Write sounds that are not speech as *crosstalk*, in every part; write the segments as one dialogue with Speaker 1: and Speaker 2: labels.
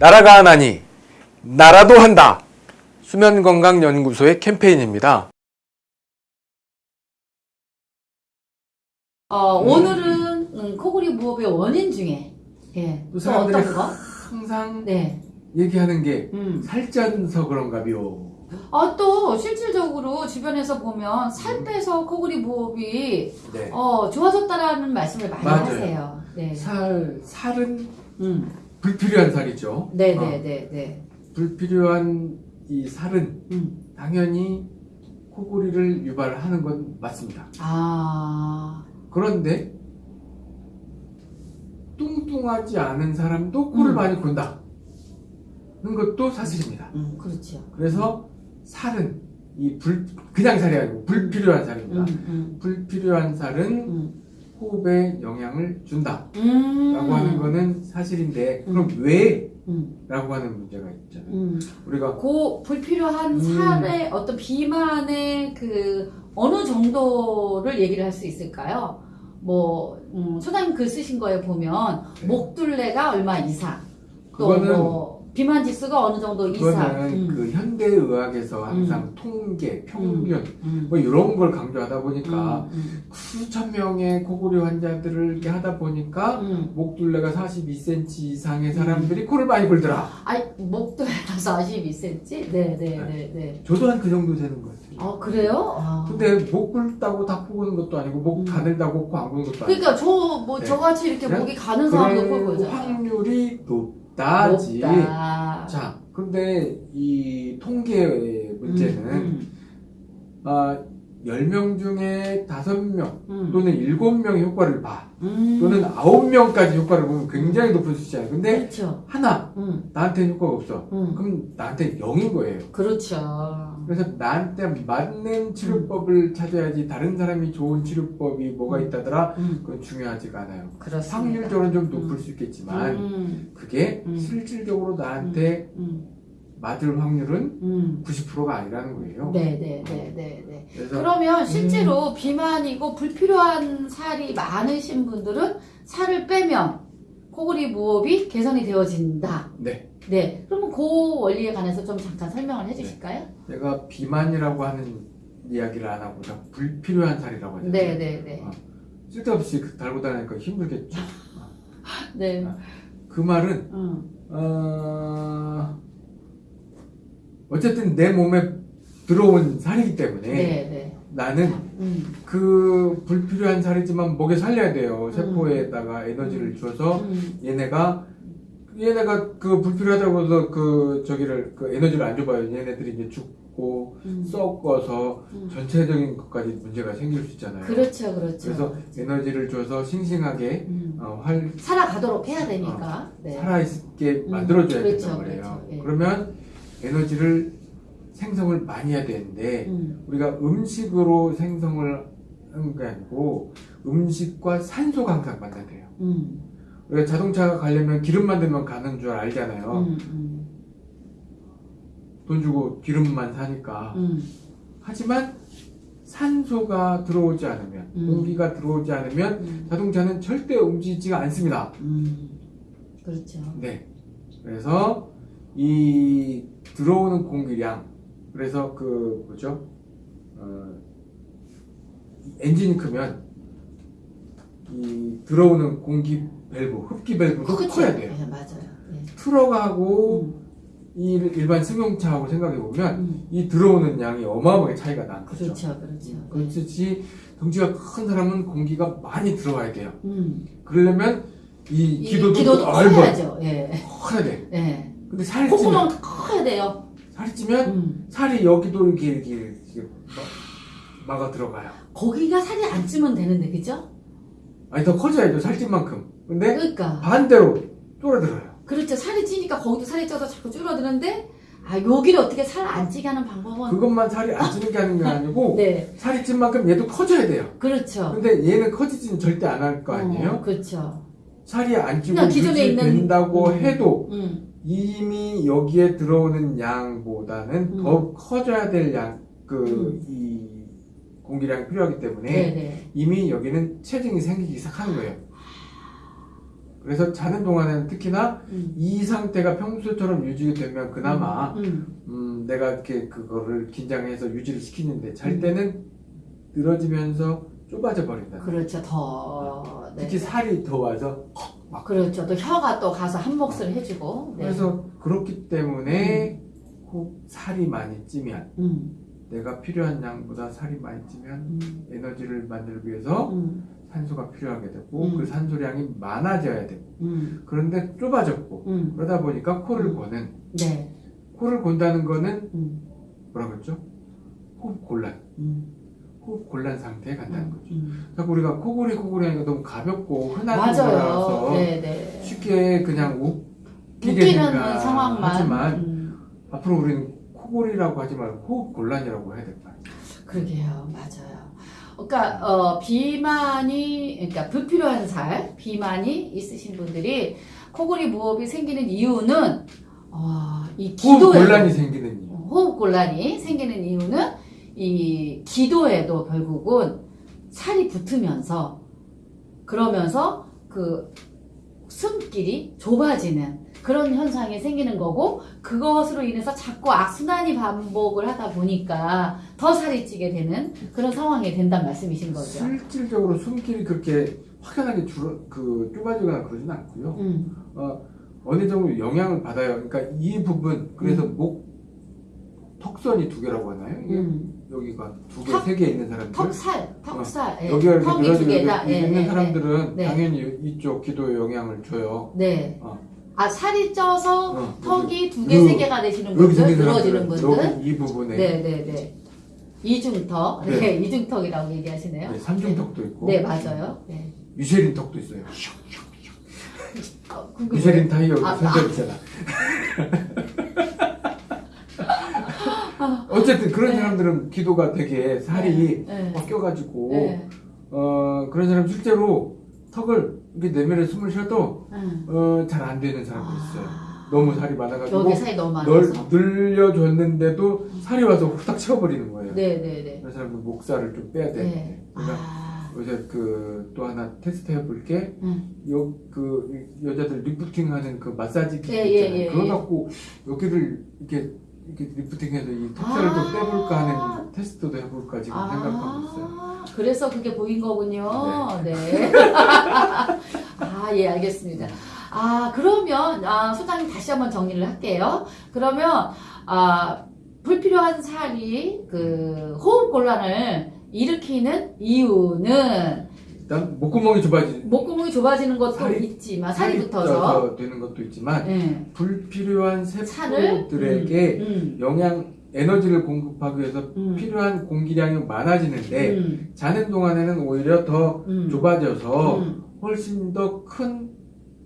Speaker 1: 나라가 하나니 나라도 한다. 수면건강연구소의 캠페인입니다.
Speaker 2: 어, 오늘은 음, 코골이 무호흡의 원인 중에 예, 또또
Speaker 1: 사람들이
Speaker 2: 어떤 거?
Speaker 1: 항상
Speaker 2: 네.
Speaker 1: 얘기하는 게
Speaker 2: 음.
Speaker 1: 살쪄서 그런가비요.
Speaker 2: 아, 또 실질적으로 주변에서 보면 살 빼서 코골이 무호흡이
Speaker 1: 네.
Speaker 2: 어, 좋아졌다라는 말씀을 많이
Speaker 1: 맞아요.
Speaker 2: 하세요. 네.
Speaker 1: 살 살은
Speaker 2: 음.
Speaker 1: 불필요한 살이죠.
Speaker 2: 네,
Speaker 1: 어,
Speaker 2: 네, 네, 네.
Speaker 1: 불필요한 이 살은
Speaker 2: 음.
Speaker 1: 당연히 코골이를 유발하는 건 맞습니다.
Speaker 2: 아.
Speaker 1: 그런데 뚱뚱하지 않은 사람도 코를
Speaker 2: 음.
Speaker 1: 많이 곤다. 는 것도 사실입니다.
Speaker 2: 음, 그렇죠.
Speaker 1: 그래서 살은 이 불, 그냥 살이 아니고 불필요한 살입니다.
Speaker 2: 음, 음,
Speaker 1: 불필요한 살은
Speaker 2: 음.
Speaker 1: 호흡에 영향을 준다.
Speaker 2: 음.
Speaker 1: 라고 하는 거는 사실인데,
Speaker 2: 음.
Speaker 1: 그럼 왜?
Speaker 2: 음,
Speaker 1: 라고 하는 문제가 있잖아요.
Speaker 2: 음.
Speaker 1: 우리가
Speaker 2: 고 불필요한
Speaker 1: 음.
Speaker 2: 살의 어떤 비만의 그 어느 정도를 얘기를 할 수 있을까요? 뭐 음, 소장님 글 쓰신 거에 보면
Speaker 1: 네.
Speaker 2: 목둘레가 얼마 이상 또
Speaker 1: 그거는-
Speaker 2: 뭐 비만 지수가 어느 정도 이상
Speaker 1: 그거는
Speaker 2: 음,
Speaker 1: 그 현대 의학에서 항상 통계, 평균,
Speaker 2: 음,
Speaker 1: 뭐 이런 걸 강조하다 보니까
Speaker 2: 음,
Speaker 1: 수천 명의 코골이 환자들을 이렇게 하다 보니까
Speaker 2: 음.
Speaker 1: 목둘레가 42cm 이상의 사람들이 코를 많이 골더라.
Speaker 2: 아이 목둘레가 42cm? 네 네 네 네
Speaker 1: 저도 한 그 정도 되는 것 같아요.
Speaker 2: 아 그래요? 아.
Speaker 1: 근데 목 굵다고 다 코 고는 것도 아니고 목
Speaker 2: 음.
Speaker 1: 가늘다고 코 안 고는 것도 아니고
Speaker 2: 그러니까 저뭐
Speaker 1: 네.
Speaker 2: 저같이 이렇게
Speaker 1: 그냥
Speaker 2: 목이 가는 사람도 볼
Speaker 1: 그럴
Speaker 2: 거잖아요
Speaker 1: 확률이 높 다지.
Speaker 2: 높다
Speaker 1: 자, 근데 이 통계의 문제는
Speaker 2: 음,
Speaker 1: 아, 10명 중에 5명
Speaker 2: 음,
Speaker 1: 또는 7명의 효과를 봐.
Speaker 2: 음.
Speaker 1: 또는 9명까지 효과를 보면 굉장히 높은 숫자예요. 근데
Speaker 2: 그렇죠.
Speaker 1: 하나
Speaker 2: 음,
Speaker 1: 나한테 효과가 없어.
Speaker 2: 음.
Speaker 1: 그럼 나한테 0인 거예요.
Speaker 2: 그렇죠.
Speaker 1: 그래서 나한테 맞는 치료법을 찾아야지 다른 사람이 좋은 치료법이 뭐가 있다더라
Speaker 2: 음,
Speaker 1: 그건 중요하지가 않아요.
Speaker 2: 그렇습니다.
Speaker 1: 확률적으로는 좀 높을
Speaker 2: 음.
Speaker 1: 수 있겠지만
Speaker 2: 음,
Speaker 1: 그게
Speaker 2: 음.
Speaker 1: 실질적으로 나한테
Speaker 2: 음,
Speaker 1: 맞을 확률은
Speaker 2: 음.
Speaker 1: 90%가 아니라는 거예요.
Speaker 2: 네, 네, 네, 네, 네. 그러면
Speaker 1: 음.
Speaker 2: 실제로 비만이고 불필요한 살이 많으신 분들은 살을 빼면 코골이 무호흡이 개선이 되어진다.
Speaker 1: 네,
Speaker 2: 네. 그러면 그 원리에 관해서 좀 잠깐 설명을 해주실까요?
Speaker 1: 내가 비만이라고 하는 이야기를 안 하고 그냥 불필요한 살이라고 하잖아요.
Speaker 2: 네, 네, 네.
Speaker 1: 어, 쓸데없이 그 달고 다니니까 힘들겠죠. *laughs*
Speaker 2: 네.
Speaker 1: 그 말은
Speaker 2: 음,
Speaker 1: 어... 어쨌든 내 몸에 들어온 살이기 때문에
Speaker 2: 네, 네.
Speaker 1: 나는
Speaker 2: 음,
Speaker 1: 그 불필요한 살이지만 목에 살려야 돼요. 세포에다가 에너지를 줘서
Speaker 2: 음,
Speaker 1: 얘네가 얘네가 그 불필요하다고 해서 그 저기를 그 에너지를 안 줘봐요. 얘네들이 이제 죽고
Speaker 2: 음.
Speaker 1: 썩어서
Speaker 2: 음.
Speaker 1: 전체적인 것까지 문제가 생길 수 있잖아요.
Speaker 2: 그렇죠, 그렇죠.
Speaker 1: 그래서 에너지를 줘서 싱싱하게
Speaker 2: 음.
Speaker 1: 어, 활
Speaker 2: 살아가도록 해야 되니까. 네.
Speaker 1: 살아있게
Speaker 2: 음,
Speaker 1: 만들어줘야
Speaker 2: 그렇죠,
Speaker 1: 된단 말이에요.
Speaker 2: 그렇죠, 예.
Speaker 1: 그러면 에너지를 생성을 많이 해야 되는데
Speaker 2: 음,
Speaker 1: 우리가 음식으로 생성을 하는 게 아니고 음식과 산소가 항상 만나야 돼요.
Speaker 2: 음,
Speaker 1: 우리가 자동차가 가려면 기름만 넣으면 가는 줄 알잖아요.
Speaker 2: 음, 음,
Speaker 1: 돈 주고 기름만 사니까.
Speaker 2: 음,
Speaker 1: 하지만 산소가 들어오지 않으면,
Speaker 2: 음.
Speaker 1: 공기가 들어오지 않으면
Speaker 2: 음,
Speaker 1: 자동차는 절대 움직이지가 않습니다.
Speaker 2: 음. 그렇죠.
Speaker 1: 네. 그래서 이 들어오는 공기량, 그래서 그 뭐죠? 어, 엔진이 크면 이 들어오는 공기 밸브, 흡기 밸브도
Speaker 2: 그렇죠.
Speaker 1: 커야 돼요.
Speaker 2: 네, 맞아요. 네.
Speaker 1: 트럭하고
Speaker 2: 음,
Speaker 1: 이 일반 승용차하고 생각해 보면
Speaker 2: 음.
Speaker 1: 이 들어오는 양이 어마어마하게 차이가 나는 거죠.
Speaker 2: 그렇죠, 그렇죠.
Speaker 1: 그렇듯이 덩치가 큰 사람은 공기가 많이 들어와야 돼요.
Speaker 2: 음.
Speaker 1: 그러려면
Speaker 2: 이이
Speaker 1: 기도도,
Speaker 2: 기도도
Speaker 1: 넓어
Speaker 2: 커야죠. 예.
Speaker 1: 커야 돼.
Speaker 2: 예.
Speaker 1: 근데 살이 찌면
Speaker 2: 콧구멍 커야 돼요.
Speaker 1: 살이 찌면
Speaker 2: 음.
Speaker 1: 살이 여기도 이렇게 이렇게, 이렇게 막- 막아 들어가요.
Speaker 2: 거기가 살이 안 찌면 되는데, 그죠?
Speaker 1: 아니 더 커져야죠 살찐 만큼. 근데
Speaker 2: 그러니까.
Speaker 1: 반대로 쫄아들어요.
Speaker 2: 그렇죠. 살이 찌니까 거기도 살이 쪄서 자꾸 줄어드는데, 아, 여기를 어떻게 살 안 찌게 하는 방법은.
Speaker 1: 그것만 살이 안 찌는 게 아닌 게 아니고 *laughs*
Speaker 2: 네.
Speaker 1: 살이 찐 만큼 얘도 커져야 돼요.
Speaker 2: 그렇죠.
Speaker 1: 근데 얘는 커지지는 절대 안 할 거 아니에요?
Speaker 2: 어, 그렇죠.
Speaker 1: 살이 안 찌고
Speaker 2: 그냥 기존에 있는-
Speaker 1: 유지된다고
Speaker 2: 음.
Speaker 1: 해도
Speaker 2: 음.
Speaker 1: 이미 여기에 들어오는 양보다는
Speaker 2: 음.
Speaker 1: 더 커져야 될 양, 그,
Speaker 2: 음.
Speaker 1: 이 공기량이 필요하기 때문에
Speaker 2: 네네.
Speaker 1: 이미 여기는 체증이 생기기 시작하는 거예요. 그래서 자는 동안에는 특히나
Speaker 2: 음.
Speaker 1: 이 상태가 평소처럼 유지가 되면 그나마
Speaker 2: 음.
Speaker 1: 음, 내가 이렇게 그거를 긴장해서 유지를 시키는데 잘
Speaker 2: 음.
Speaker 1: 때는 늘어지면서 좁아져 버린다.
Speaker 2: 그렇죠. 더. 네.
Speaker 1: 특히 살이 더 와서
Speaker 2: 그렇죠. 또 혀가 또 가서 한 몫을 해주고. 네.
Speaker 1: 그래서 그렇기 때문에 혹 살이 많이 찌면
Speaker 2: 음.
Speaker 1: 내가 필요한 양보다 살이 많이 찌면
Speaker 2: 음.
Speaker 1: 에너지를 만들기 위해서
Speaker 2: 음.
Speaker 1: 산소가 필요하게 되고
Speaker 2: 음.
Speaker 1: 그 산소량이 많아져야 되고
Speaker 2: 음.
Speaker 1: 그런데 좁아졌고
Speaker 2: 음.
Speaker 1: 그러다 보니까 코를
Speaker 2: 음.
Speaker 1: 고는
Speaker 2: 네.
Speaker 1: 코를 곤다는 거는
Speaker 2: 음.
Speaker 1: 뭐라 그랬죠? 호흡 곤란
Speaker 2: 음.
Speaker 1: 호흡 곤란 상태에 간다는 거죠.
Speaker 2: 음.
Speaker 1: 자꾸 우리가 코골이 코골이 하니까 너무 가볍고 흔한. 거라서
Speaker 2: 네, 네.
Speaker 1: 쉽게 그냥 웃기게
Speaker 2: 웃기는
Speaker 1: 생각
Speaker 2: 상황만.
Speaker 1: 하지만
Speaker 2: 음.
Speaker 1: 앞으로 우리는 코골이라고 하지 말고 호흡 곤란이라고 해야 될 거야.
Speaker 2: 그러게요. 맞아요. 그러니까 어, 비만이 그러니까 불필요한 살, 비만이 있으신 분들이 코골이 무호흡이 생기는 이유는 어, 이
Speaker 1: 호흡
Speaker 2: 기도에
Speaker 1: 곤란이 생기는 이유.
Speaker 2: 호흡 곤란이 생기는 이유는 이 기도에도 결국은 살이 붙으면서 그러면서 그 숨길이 좁아지는 그런 현상이 생기는 거고 그것으로 인해서 자꾸 악순환이 반복을 하다 보니까 더 살이 찌게 되는 그런 상황이 된다는 말씀이신 거죠.
Speaker 1: 실질적으로 숨길이 그렇게 확연하게 줄어 그 좁아지거나 그러진 않고요.
Speaker 2: 음,
Speaker 1: 어, 어느 정도 영향을 받아요. 그러니까 이 부분 그래서
Speaker 2: 음.
Speaker 1: 목 턱선이 두 개라고 하나요?
Speaker 2: 음.
Speaker 1: 여기가 두 개,
Speaker 2: 턱-
Speaker 1: 세개 있는 사람들.
Speaker 2: 턱살, 턱살, 예.
Speaker 1: 어, 여기가 이렇게
Speaker 2: 턱이 두 개다. 예,
Speaker 1: 있는
Speaker 2: 예,
Speaker 1: 사람들은
Speaker 2: 네.
Speaker 1: 당연히 이쪽 기도에 영향을 줘요.
Speaker 2: 네.
Speaker 1: 어.
Speaker 2: 아 살이 쪄서
Speaker 1: 어,
Speaker 2: 턱이 두 개,
Speaker 1: 요-
Speaker 2: 세 개가 되시는 분들, 늘어지는 분들.
Speaker 1: 이 부분에
Speaker 2: 네, 네, 네. 이중턱, 네,
Speaker 1: 네.
Speaker 2: 이중턱이라고 얘기하시네요.
Speaker 1: 네, 삼중턱도 있고
Speaker 2: 네, 맞아요. 네.
Speaker 1: 미쉐린 턱도 있어요.
Speaker 2: 어,
Speaker 1: 미쉐린
Speaker 2: 뭐예요?
Speaker 1: 타이어
Speaker 2: 아,
Speaker 1: 선별 있잖아. 어쨌든 그런
Speaker 2: 네.
Speaker 1: 사람들은 기도가 되게 살이
Speaker 2: 네.
Speaker 1: 꺾여가지고
Speaker 2: 네.
Speaker 1: 어 그런 사람 실제로 턱을 이렇게 내면에 숨을 쉬어도
Speaker 2: 네.
Speaker 1: 어, 잘 안 되는 사람도 있어요.
Speaker 2: 아,
Speaker 1: 너무 살이 많아가지고
Speaker 2: 여기 살이 너무
Speaker 1: 널
Speaker 2: 많아서.
Speaker 1: 늘려줬는데도 살이 와서 후딱 채워버리는 거예요.
Speaker 2: 네, 네, 네.
Speaker 1: 그런 사람들 목살을 좀 빼야 되는데
Speaker 2: 네.
Speaker 1: 그러니까
Speaker 2: 아,
Speaker 1: 요새 그 또 하나 테스트 해볼 게
Speaker 2: 음.
Speaker 1: 요, 그, 여자들 리프팅 하는 그 마사지 기기
Speaker 2: 예, 예,
Speaker 1: 있잖아요.
Speaker 2: 예,
Speaker 1: 그거
Speaker 2: 예.
Speaker 1: 갖고 여기를 이렇게, 이렇게 리프팅해서 이 턱살을
Speaker 2: 아.
Speaker 1: 또 빼볼까 하는 테스트도 해볼까 지금 생각하고 있어요.
Speaker 2: 아, 그래서 그게 보인 거군요. 네. *laughs* 아, 예, 알겠습니다. 아, 그러면, 아, 소장님 다시 한번 정리를 할게요. 그러면, 아, 불필요한 살이 그 호흡 곤란을 일으키는 이유는
Speaker 1: 일단 목구멍이 좁아지,
Speaker 2: 목구멍이 좁아지는 것도
Speaker 1: 살이-
Speaker 2: 있지만, 살이 붙어서.
Speaker 1: 쪄서 되는 것도 있지만
Speaker 2: 네.
Speaker 1: 불필요한 세포들에게
Speaker 2: 음,
Speaker 1: 영양, 에너지를 공급하기 위해서
Speaker 2: 음,
Speaker 1: 필요한 공기량이 많아지는데
Speaker 2: 음,
Speaker 1: 자는 동안에는 오히려 더
Speaker 2: 음,
Speaker 1: 좁아져서
Speaker 2: 음.
Speaker 1: 훨씬 더 큰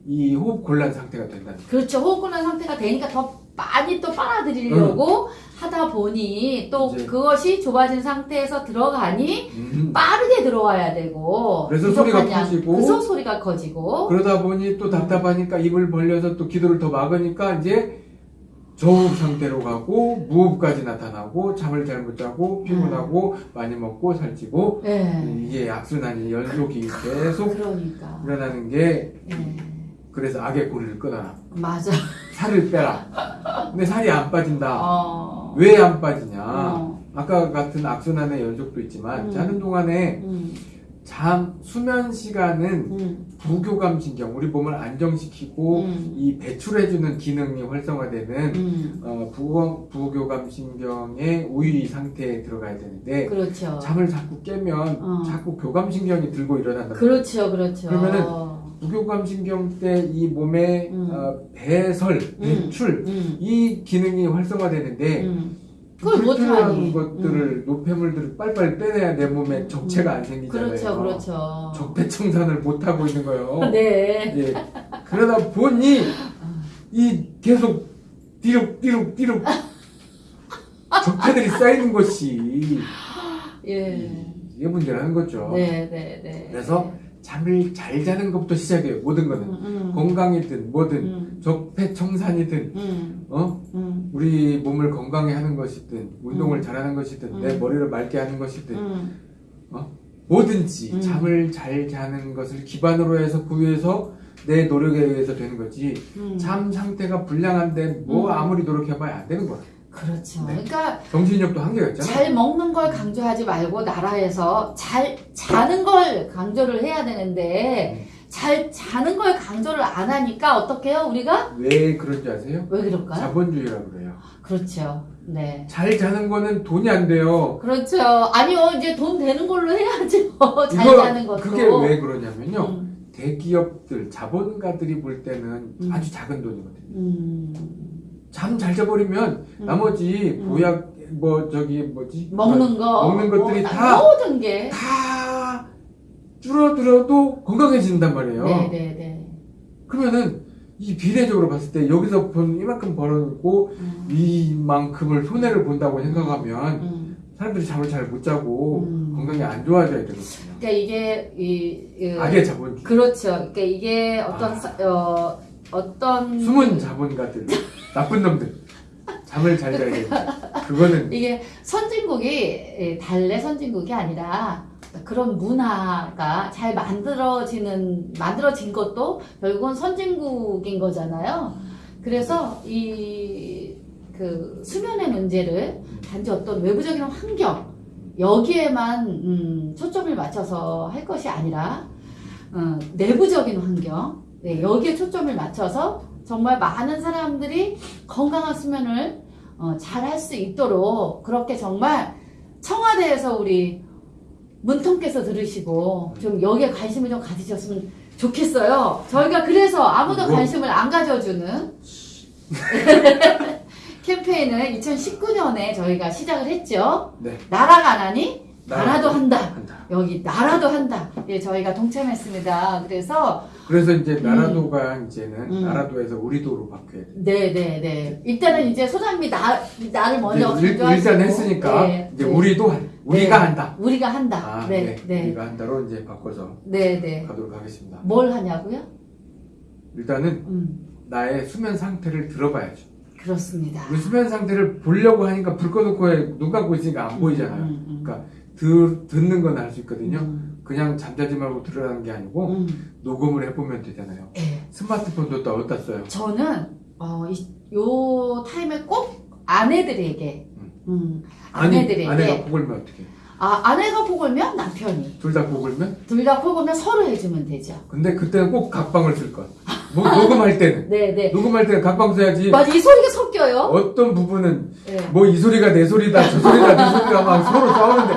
Speaker 1: 이 호흡 곤란 상태가 거예요.
Speaker 2: 그렇죠. 호흡 곤란 상태가 되니까 더 많이 또 빨아들이려고 하다 보니 또
Speaker 1: 이제-
Speaker 2: 그것이 좁아진 상태에서 들어가니
Speaker 1: 음.
Speaker 2: 빠르게 들어와야 되고
Speaker 1: 그래서 소리가
Speaker 2: 양,
Speaker 1: 커지고
Speaker 2: 그래서 소리가 커지고
Speaker 1: 그러다 보니 또 답답하니까 입을 벌려서 또 기도를 더 막으니까 이제 저호흡 상태로 가고 무호흡까지 나타나고 잠을 잘 못 자고 피곤하고 많이 먹고 살찌고
Speaker 2: 네.
Speaker 1: 이게 악순환이 연속이 계속
Speaker 2: 그러니까
Speaker 1: 일어나는 게
Speaker 2: 네.
Speaker 1: 그래서 악의 고리를 끊어라
Speaker 2: 맞아.
Speaker 1: 살을 빼라 근데 살이 안 빠진다
Speaker 2: 어.
Speaker 1: 왜안 빠지냐
Speaker 2: 어.
Speaker 1: 아까 같은 악순환의 연속도 있지만
Speaker 2: 음.
Speaker 1: 자는 동안에
Speaker 2: 음,
Speaker 1: 잠 수면 시간은
Speaker 2: 음,
Speaker 1: 부교감 신경 우리 몸을 안정시키고
Speaker 2: 음,
Speaker 1: 이 배출해주는 기능이 활성화되는
Speaker 2: 음.
Speaker 1: 어, 부교, 부교감 신경의 우위 상태에 들어가야 되는데
Speaker 2: 그렇죠.
Speaker 1: 잠을 자꾸 깨면
Speaker 2: 어.
Speaker 1: 자꾸 교감 신경이 들고 일어난다.
Speaker 2: 그렇죠, 그렇죠.
Speaker 1: 그러면은 부교감 신경 때 이 몸의
Speaker 2: 음.
Speaker 1: 어, 배설, 배출
Speaker 2: 음,
Speaker 1: 이 기능이 활성화되는데
Speaker 2: 음. 그걸
Speaker 1: 불필요한. 것들을 노폐물들을 빨리빨리 빼내야 내 몸에 적체가 안 생기잖아요.
Speaker 2: 그렇죠, 그렇죠.
Speaker 1: 적폐 청산을 못 하고 있는 거예요. *laughs*
Speaker 2: 네.
Speaker 1: 예. 그러다 보니 이 계속 띠룩 띠룩 띠룩 적폐들이 쌓이는 것이
Speaker 2: 예.
Speaker 1: 이게 문제라는 거죠.
Speaker 2: 네, 네, 네.
Speaker 1: 그래서 잠을 잘 자는 것부터 시작해요. 모든 거는
Speaker 2: 음, 음,
Speaker 1: 건강이든 뭐든
Speaker 2: 음,
Speaker 1: 적폐 청산이든
Speaker 2: 음,
Speaker 1: 어
Speaker 2: 음,
Speaker 1: 우리 몸을 건강히 하는 것이든 운동을
Speaker 2: 음.
Speaker 1: 잘하는 것이든
Speaker 2: 음.
Speaker 1: 내 머리를 맑게 하는 것이든
Speaker 2: 음,
Speaker 1: 뭐든지
Speaker 2: 음.
Speaker 1: 잠을 잘 자는 것을 기반으로 해서 그 위에서 내 노력에 의해서 되는 거지
Speaker 2: 음.
Speaker 1: 잠 상태가 불량한데 뭐
Speaker 2: 음.
Speaker 1: 아무리 노력해봐야 안 되는 거야
Speaker 2: 그렇죠.
Speaker 1: 네.
Speaker 2: 그러니까
Speaker 1: 정신력도 한계가 있잖아
Speaker 2: 잘 먹는 걸 강조하지 말고 나라에서 잘 자는 걸 강조를 해야 되는데 잘 자는 걸 강조를 안 하니까 어떻게 해요 우리가
Speaker 1: 왜 그런지 아세요?
Speaker 2: 왜 그럴까요?
Speaker 1: 자본주의라고 그래요
Speaker 2: 그렇죠. 네.
Speaker 1: 잘 자는 거는 돈이 안 돼요
Speaker 2: 그렇죠. 아니요 이제 돈 되는 걸로 해야죠. *laughs* 잘
Speaker 1: 이거
Speaker 2: 자는 것도.
Speaker 1: 그게 왜 그러냐면요
Speaker 2: 음,
Speaker 1: 대기업들 자본가들이 볼 때는
Speaker 2: 음.
Speaker 1: 아주 작은 돈이거든요
Speaker 2: 음,
Speaker 1: 잠 잘 자버리면
Speaker 2: 음.
Speaker 1: 나머지
Speaker 2: 음.
Speaker 1: 보약 뭐 저기 뭐지
Speaker 2: 먹는 거
Speaker 1: 먹는 것들이
Speaker 2: 뭐,
Speaker 1: 다-
Speaker 2: 모든 게.
Speaker 1: 다 줄어들어도 건강해진단 말이에요.
Speaker 2: 네네네.
Speaker 1: 그러면은 이 비례적으로 봤을 때 여기서 본 이만큼 벌어놓고
Speaker 2: 음,
Speaker 1: 이만큼을 손해를 본다고 생각하면
Speaker 2: 음.
Speaker 1: 사람들이 잠을 잘 못 자고
Speaker 2: 음.
Speaker 1: 건강이 안 좋아져야 되거든요.
Speaker 2: 그러니까 이게 이, 이
Speaker 1: 악의 자본주의.
Speaker 2: 그렇죠. 그러니까 이게 어떤
Speaker 1: 아.
Speaker 2: 사- 어 어떤
Speaker 1: 숨은 자본가들, 나쁜 놈들. 잠을 잘 자야 되는데. 그거는
Speaker 2: 이게 선진국이 예, 달래 선진국이 아니라 그런 문화가 잘 만들어지는 만들어진 것도 결국은 선진국인 거잖아요. 그래서 이 그 수면의 문제를 단지 어떤 외부적인 환경 여기에만 음, 초점을 맞춰서 할 것이 아니라 어, 내부적인 환경 네, 여기에 초점을 맞춰서 정말 많은 사람들이 건강한 수면을 어, 잘 할 수 있도록 그렇게 정말 청와대에서 우리 문통께서 들으시고 좀 여기에 관심을 좀 가지셨으면 좋겠어요. 저희가 그래서 아무도
Speaker 1: 뭐?
Speaker 2: 관심을 안 가져주는 *laughs* 캠페인을 2019년에 저희가 시작을 했죠.
Speaker 1: 네.
Speaker 2: 나라가 안 하니
Speaker 1: 나라도
Speaker 2: 나라도 한다.
Speaker 1: 한다.
Speaker 2: 여기 나라도 한다. 예, 저희가 동참했습니다. 그래서
Speaker 1: 그래서 이제 나라도가 이제는
Speaker 2: 음.
Speaker 1: 나라도에서 우리도로 바뀌어야 돼.
Speaker 2: 네네 네. 일단은 이제 소장님이 나 나를 먼저
Speaker 1: 일- 일단 했으니까
Speaker 2: 네,
Speaker 1: 이제
Speaker 2: 네.
Speaker 1: 우리도 한, 우리가
Speaker 2: 네.
Speaker 1: 한다.
Speaker 2: 우리가 한다.
Speaker 1: 아,
Speaker 2: 네,
Speaker 1: 네.
Speaker 2: 네,
Speaker 1: 우리가 한다로 이제 바꿔서
Speaker 2: 네, 네.
Speaker 1: 가도록 하겠습니다.
Speaker 2: 뭘 하냐고요?
Speaker 1: 일단은
Speaker 2: 음,
Speaker 1: 나의 수면 상태를 들어봐야죠.
Speaker 2: 그렇습니다.
Speaker 1: 수면 상태를 보려고 하니까 불 꺼놓고 해. 눈 감고 있으니까 안 보이잖아요.
Speaker 2: 음, 음,
Speaker 1: 그러니까 들, 듣는 건할수 있거든요.
Speaker 2: 음,
Speaker 1: 그냥 잠자지 말고 들으라는 게 아니고
Speaker 2: 음.
Speaker 1: 녹음을 해보면 되잖아요.
Speaker 2: 예.
Speaker 1: 스마트폰도 또 어디다 써요?
Speaker 2: 저는 어, 이, 요 타임에 꼭 아내들에게, 음,
Speaker 1: 아니,
Speaker 2: 아내들에게,
Speaker 1: 아내가 코골면 어떻게?
Speaker 2: 아 아내가 코골면 남편이,
Speaker 1: 둘다 코골면?
Speaker 2: 둘다 코골면 서로 해주면 되죠.
Speaker 1: 근데 그때는 꼭 각방을 쓸 것. 뭐, 녹음할 때는. *laughs*
Speaker 2: 네, 네.
Speaker 1: 녹음할 때는 각방 써야지.
Speaker 2: 맞아, 이 소리가 섞여요.
Speaker 1: 어떤 부분은
Speaker 2: 네.
Speaker 1: 뭐이 소리가 내 소리다 저 소리가 내 소리다 막 서로 싸우는데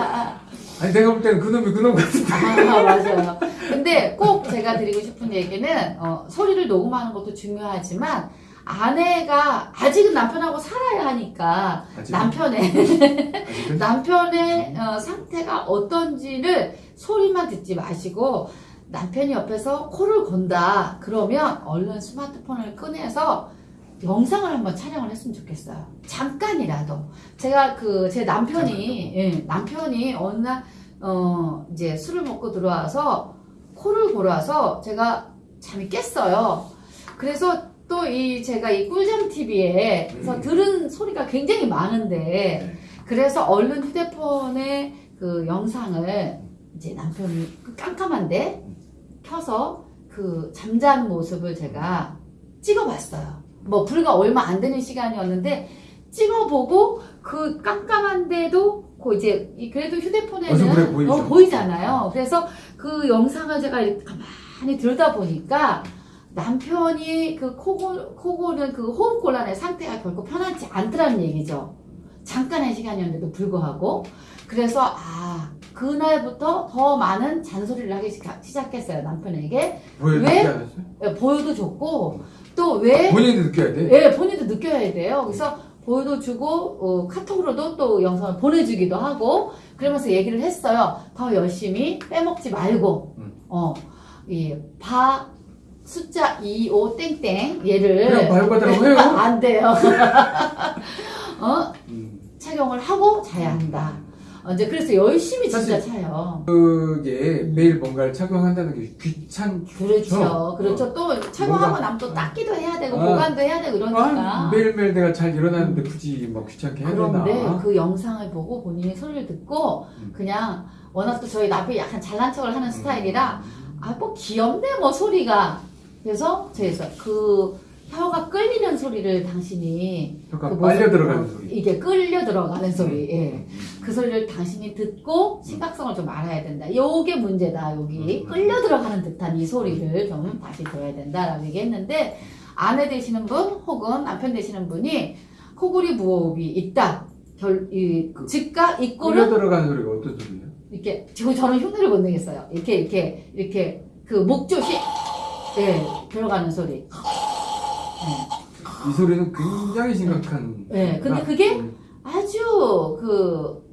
Speaker 1: 아니 내가 볼 때는 그놈이 그놈 같은데.
Speaker 2: 아, 맞아요. 근데 꼭 제가 드리고 싶은 얘기는 어, 소리를 녹음하는 것도 중요하지만 아내가 아직은 남편하고 살아야 하니까
Speaker 1: 아직
Speaker 2: 남편의
Speaker 1: 아직은? *laughs*
Speaker 2: 남편의 어, 상태가 어떤지를 소리만 듣지 마시고 남편이 옆에서 코를 건다 그러면 얼른 스마트폰을 꺼내서 영상을 한번 촬영을 했으면 좋겠어요. 잠깐이라도 제가 그 제 남편이 예, 남편이 어느 날 어, 이제 술을 먹고 들어와서 코를 골아서 제가 잠이 깼어요. 그래서 또 이 제가 이 꿀잠 TV에 그래서
Speaker 1: 음.
Speaker 2: 들은 소리가 굉장히 많은데
Speaker 1: 네.
Speaker 2: 그래서 얼른 휴대폰에 그 영상을 이제 남편이 그 깜깜한데 켜서 그 잠자는 모습을 제가 찍어봤어요. 뭐 불과 얼마 안 되는 시간이었는데 찍어보고 그 깜깜한데도 그 이제 이- 그래도 휴대폰에는
Speaker 1: 보이죠.
Speaker 2: 어, 보이잖아요. 그래서 그 영상을 제가 가만히 들다 보니까 남편이 그 코골, 코골은 그 호흡 곤란의 상태가 결코 편하지 않더라는 얘기죠. 잠깐의 시간이었는데도 불구하고. 그래서, 아, 그날부터 더 많은 잔소리를 하기 시작- 시작했어요, 남편에게. 왜?
Speaker 1: 않았어요?
Speaker 2: 예, 보여도 줬고, 또 왜,
Speaker 1: 본인도 느껴야 돼
Speaker 2: 예, 본인도 느껴야 돼요. 그래서 보여도 주고, 어, 카톡으로도 또 영상을 보내주기도 하고, 그러면서 얘기를 했어요. 더 열심히 빼먹지 말고,
Speaker 1: 음.
Speaker 2: 어, 이, 바, 숫자 25 땡땡, 얘를.
Speaker 1: 그냥 바이오바다라고 해요 *laughs*
Speaker 2: 안 돼요. *laughs* 어?
Speaker 1: 음.
Speaker 2: 착용을 하고 자야 한다. 어, 이제 그래서 열심히 진짜 차요.
Speaker 1: 그게 매일 뭔가를 착용한다는 게 귀찮죠
Speaker 2: 그렇죠. 그렇죠. 또 착용하고 나면 또 닦기도 해야 되고,
Speaker 1: 아.
Speaker 2: 보관도 해야 되고 이러니까.
Speaker 1: 아, 매일매일 내가 잘 일어나는데 굳이 막 귀찮게 해야 되나
Speaker 2: 그런데 그 영상을 보고 본인이 소리를 듣고
Speaker 1: 음.
Speaker 2: 그냥 워낙 또 저희 남편이 약간 잘난 척을 하는 스타일이라
Speaker 1: 음.
Speaker 2: 아뭐 귀엽네 뭐 소리가 그래서 제가 그 혀가 끌리는 소리를 당신이
Speaker 1: 혀가
Speaker 2: 그
Speaker 1: 빨려 들어가는
Speaker 2: 어,
Speaker 1: 소리.
Speaker 2: 이게 끌려 들어가는 소리. 예.
Speaker 1: 음.
Speaker 2: 그 소리를 당신이 듣고 심각성을 좀 알아야 된다. 요게 문제다. 여기
Speaker 1: 음.
Speaker 2: 끌려 들어가는 듯한 이 소리를 좀 다시 들어야 된다라고 얘기했는데 아내 되시는 분 혹은 남편 되시는 분이 코골이 무호흡이 있다. 결, 이,
Speaker 1: 그
Speaker 2: 즉각
Speaker 1: 끌려
Speaker 2: 입꼬는
Speaker 1: 들어가는 소리가 어떤 소리예요?
Speaker 2: 이렇게 지금 저는 흉내를 못 내겠어요. 이렇게 이렇게 이렇게 그 목조시 예 들어가는 소리.
Speaker 1: 이 소리는 굉장히 심각한.
Speaker 2: 네, 근데
Speaker 1: 아,
Speaker 2: 그게
Speaker 1: 음,
Speaker 2: 아주 그,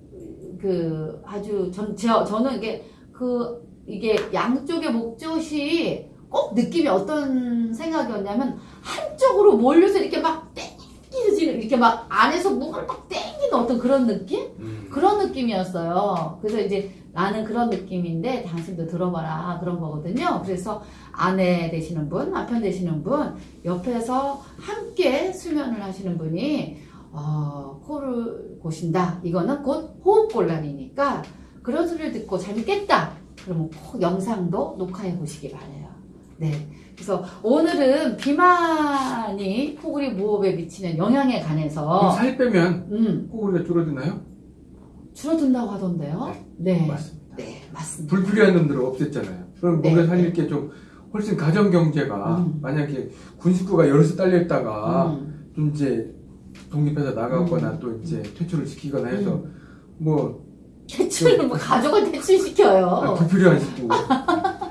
Speaker 2: 그, 아주, 전, 저, 저는 이게, 그, 이게 양쪽의 목젖이 꼭 느낌이 어떤 생각이었냐면, 한쪽으로 몰려서 이렇게 막 땡기는, 이렇게 막 안에서 막 땡기는 어떤 그런 느낌?
Speaker 1: 음.
Speaker 2: 그런 느낌이었어요. 그래서 이제 나는 그런 느낌인데 당신도 들어봐라 그런 거거든요. 그래서 아내 되시는 분, 남편 되시는 분, 옆에서 함께 수면을 하시는 분이 어, 코를 고신다. 이거는 곧 호흡곤란이니까 그런 소리를 듣고 잠이 깼다. 그러면 꼭 영상도 녹화해 보시기 바래요. 네. 그래서 오늘은 비만이 코골이 무호흡에 미치는 영향에 관해서
Speaker 1: 살 빼면
Speaker 2: 음,
Speaker 1: 코골이가 줄어드나요?
Speaker 2: 줄어든다고 하던데요. 네.
Speaker 1: 맞습니다.
Speaker 2: 네, 맞습니다.
Speaker 1: 불필요한 놈들을 없앴잖아요. 그럼
Speaker 2: 네,
Speaker 1: 몸에 살릴 게 좀 훨씬 가정 경제가
Speaker 2: 음.
Speaker 1: 만약에 군 식구가 여럿이 딸려 있다가
Speaker 2: 음,
Speaker 1: 좀 이제 독립해서 나가거나
Speaker 2: 음.
Speaker 1: 또 이제 퇴출을 시키거나 해서 뭐
Speaker 2: 퇴출을 뭐 가족을 퇴출시켜요.
Speaker 1: 아, 불필요한 식구 *laughs*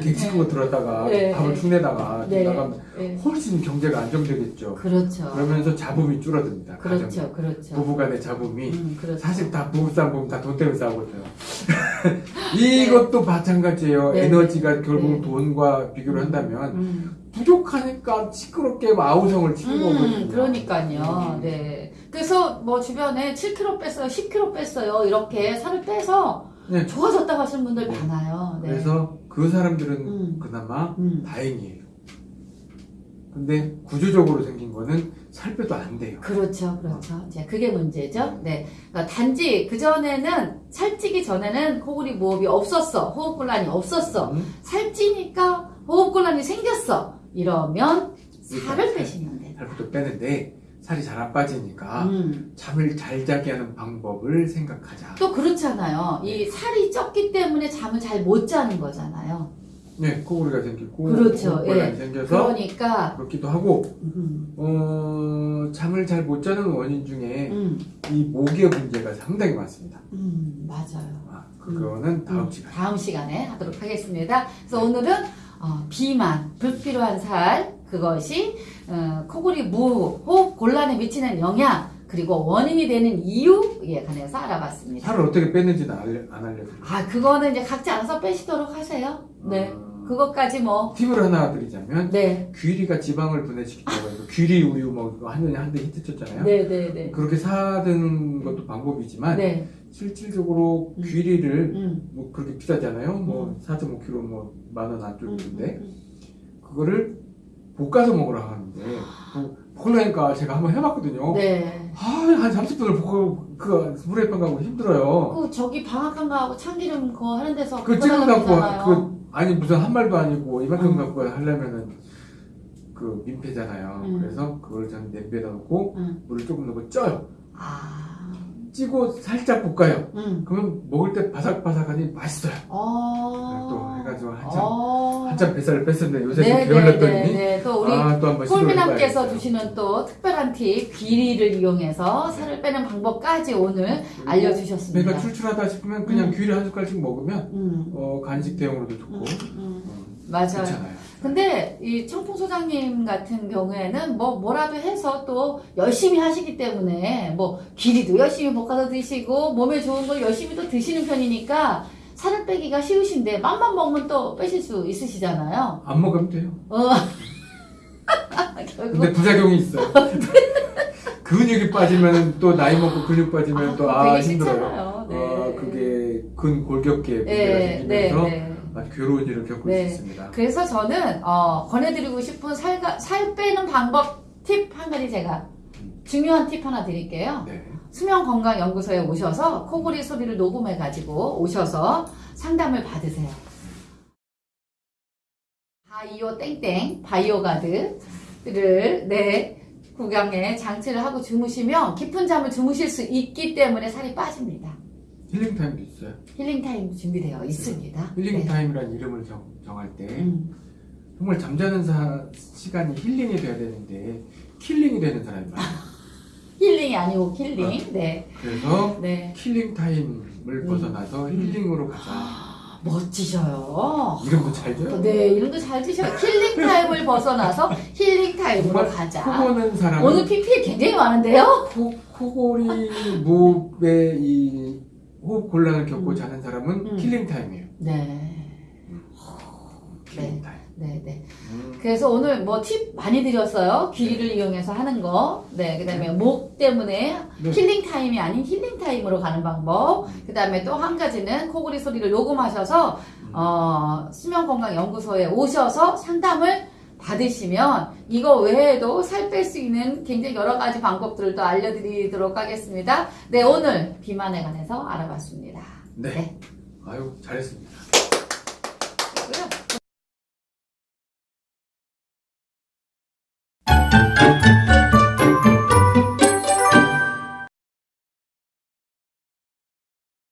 Speaker 1: 객식구가 들었다가
Speaker 2: 네.
Speaker 1: 밥을 축내다가
Speaker 2: 네.
Speaker 1: 나가면
Speaker 2: 네.
Speaker 1: 훨씬 경제가 안정되겠죠.
Speaker 2: 그렇죠.
Speaker 1: 그러면서 자본이 줄어듭니다. 가정이.
Speaker 2: 그렇죠. 그렇죠.
Speaker 1: 부부간의 자본이
Speaker 2: 음, 그렇죠.
Speaker 1: 사실 다 부부싸움 보면 다 돈 때문에 싸우거든요. *laughs* 이것도 마찬가지예요.
Speaker 2: 네.
Speaker 1: 에너지가 결국
Speaker 2: 네.
Speaker 1: 돈과 비교를 한다면
Speaker 2: 음,
Speaker 1: 부족하니까 시끄럽게 아우성을 치는
Speaker 2: 음,
Speaker 1: 거거든요.
Speaker 2: 그러니까요.
Speaker 1: 음.
Speaker 2: 네. 그래서 뭐 주변에 7kg 뺐어요, 10kg 뺐어요, 이렇게 살을 빼서
Speaker 1: 네.
Speaker 2: 좋아졌다고 하시는 분들
Speaker 1: 네.
Speaker 2: 많아요. 네.
Speaker 1: 그래서 그 사람들은
Speaker 2: 음.
Speaker 1: 그나마
Speaker 2: 음,
Speaker 1: 다행이에요. 근데 구조적으로 생긴 거는 살 빼도 안 돼요.
Speaker 2: 그렇죠, 그렇죠. 이제 그게 문제죠. 네. 그러니까 단지 그 전에는 살찌기 전에는 코골이 무호흡이 없었어, 호흡곤란이 없었어.
Speaker 1: 음,
Speaker 2: 살찌니까 호흡곤란이 생겼어. 이러면 살을 빼시면 돼요.
Speaker 1: 살부터 빼는데 살이 잘 안 빠지니까
Speaker 2: 음.
Speaker 1: 잠을 잘 자게 하는 방법을 생각하자.
Speaker 2: 또 그렇잖아요. 이 살이 쪘기 때문에 잠을 잘 못 자는 거잖아요.
Speaker 1: 네, 코골이가 생기고
Speaker 2: 그렇죠.
Speaker 1: 호흡곤란이
Speaker 2: 예.
Speaker 1: 생겨서
Speaker 2: 그러니까
Speaker 1: 그렇기도 하고
Speaker 2: 음,
Speaker 1: 어, 잠을 잘 못 자는 원인 중에
Speaker 2: 음,
Speaker 1: 이 목의 문제가 상당히 많습니다.
Speaker 2: 음, 맞아요.
Speaker 1: 아, 그거는 다음
Speaker 2: 음,
Speaker 1: 시간에.
Speaker 2: 다음 시간에 하도록 하겠습니다. 그래서 오늘은 어, 비만, 불필요한 살, 그것이 어, 코골이 무호흡, 호흡 곤란에 미치는 영향, 그리고 원인이 되는 이유에 관해서 알아봤습니다.
Speaker 1: 살을 어떻게 뺐는지는 안 알려드릴게요.
Speaker 2: 아, 그거는 이제 각자 알아서 빼시도록 하세요. 네.
Speaker 1: 어,
Speaker 2: 그것까지 뭐,
Speaker 1: 팁을 하나 드리자면
Speaker 2: 네.
Speaker 1: 귀리가 지방을 분해시키다고 해서 귀리 우유 뭐 이거 한 년에 한대 히트 쳤잖아요.
Speaker 2: 네, 네, 네.
Speaker 1: 그렇게 사드는 것도 방법이지만
Speaker 2: 네.
Speaker 1: 실질적으로
Speaker 2: 음.
Speaker 1: 귀리를
Speaker 2: 음.
Speaker 1: 뭐 그렇게 비싸잖아요. 뭐 4.5kg 뭐 만원
Speaker 2: 음,
Speaker 1: 안쪽인데
Speaker 2: 음,
Speaker 1: 그거를 볶아서 먹으라 하는데 뭐 볶으려니까 제가 한번 해봤거든요.
Speaker 2: 음. 네.
Speaker 1: 아, 한 30분을 볶고 그 프라이팬 가고 힘들어요.
Speaker 2: 그 저기 방앗간 거하고 참기름 그거 하는 데서
Speaker 1: 그 찌금 갖고. 그 아니 무슨 한 말도 아니고 이만큼
Speaker 2: 음.
Speaker 1: 갖고 하려면은 그 민폐잖아요.
Speaker 2: 음.
Speaker 1: 그래서 그걸 저는 냄비에다 넣고
Speaker 2: 응.
Speaker 1: 물을 조금 넣고 쪄요.
Speaker 2: 아.
Speaker 1: 찌고 살짝 볶아요.
Speaker 2: 응.
Speaker 1: 그러면 먹을 때 바삭바삭하니 맛있어요.
Speaker 2: 어.
Speaker 1: 또 해가지고 한참
Speaker 2: 어.
Speaker 1: 한참 뱃살을 뺐었는데 요새
Speaker 2: 네,
Speaker 1: 또 게을렀더니
Speaker 2: 네, 네. 또 우리
Speaker 1: 아 해봐야겠어요.
Speaker 2: 주시는 또 특별한 팁, 귀리를 이용해서 살을 빼는 방법까지 오늘 알려주셨습니다.
Speaker 1: 배가 출출하다 싶으면 그냥
Speaker 2: 음.
Speaker 1: 귀리 한 숟갈씩 먹으면
Speaker 2: 음.
Speaker 1: 어, 간식 대용으로도 좋고
Speaker 2: 음, 음.
Speaker 1: 음,
Speaker 2: 맞아요.
Speaker 1: 좋잖아요.
Speaker 2: 근데 이 청풍 소장님 같은 경우에는 뭐 뭐라도 해서 또 열심히 하시기 때문에 뭐 귀리도 열심히 볶아서 드시고 몸에 좋은 걸 열심히 또 드시는 편이니까 살을 빼기가 쉬우신데 맘만 먹으면 또 빼실 수 있으시잖아요.
Speaker 1: 안 먹으면 돼요.
Speaker 2: 어. *laughs*
Speaker 1: 근데 부작용이 있어요. *laughs* 근육이 빠지면 또 나이 먹고 근육 빠지면
Speaker 2: 아,
Speaker 1: 또
Speaker 2: 그거
Speaker 1: 아
Speaker 2: 되게
Speaker 1: 힘들어요.
Speaker 2: 네.
Speaker 1: 어, 그게 근골격계 문제가
Speaker 2: 네, 네,
Speaker 1: 생기면서
Speaker 2: 네.
Speaker 1: 아주 괴로운 일을 겪을
Speaker 2: 네.
Speaker 1: 수 있습니다.
Speaker 2: 그래서 저는 어, 권해드리고 싶은 살, 살 빼는 방법 팁 한 가지 제가 중요한 팁 하나 드릴게요.
Speaker 1: 네.
Speaker 2: 수면건강연구소에 오셔서 코골이 소리를 녹음해 가지고 오셔서 상담을 받으세요. 바이오 땡땡 바이오 가드를 네 구강에 장치를 하고 주무시면 깊은 잠을 주무실 수 있기 때문에 살이 빠집니다.
Speaker 1: healing time도 있어요.
Speaker 2: healing time 준비되어 있습니다.
Speaker 1: 힐링
Speaker 2: 네.
Speaker 1: time이라는 이름을 정, 정할 때
Speaker 2: 음.
Speaker 1: 정말 잠자는 사, 시간이 healing이 돼야 되는데 killing이 되는 사람이 많아요. *laughs*
Speaker 2: healing이 아니고 killing. 네.
Speaker 1: 그래서
Speaker 2: 네.
Speaker 1: killing time을 벗어나서 healing으로 가자.
Speaker 2: 멋지셔요.
Speaker 1: 이름도 잘 줘요.
Speaker 2: 네, 이름도 잘 지셔요. killing time을 벗어나서 healing time으로 가자.
Speaker 1: 코 고는 사람은
Speaker 2: 오늘 PPL 굉장히 많은데요?
Speaker 1: 코, 코골이 무호흡의 이 호흡 곤란을 겪고
Speaker 2: 음.
Speaker 1: 자는 사람은
Speaker 2: 음.
Speaker 1: killing time이에요.
Speaker 2: 네.
Speaker 1: killing
Speaker 2: 네.
Speaker 1: time.
Speaker 2: 네, 네.
Speaker 1: 음.
Speaker 2: 그래서 오늘 뭐 팁 많이 드렸어요. 귀를 이용해서 하는 거. 네, 그 다음에 목 때문에
Speaker 1: 네.
Speaker 2: killing time이 아닌 healing time으로 가는 방법. 그 다음에 또 한 가지는 코골이 소리를 녹음하셔서, 어, 수면건강연구소에 오셔서 상담을 받으시면 이거 외에도 살 뺄 수 있는 굉장히 여러 가지 방법들을 또 알려드리도록 하겠습니다. 네, 오늘 비만에 관해서 알아봤습니다.
Speaker 1: 네.
Speaker 2: 네.
Speaker 1: 아유 잘했습니다.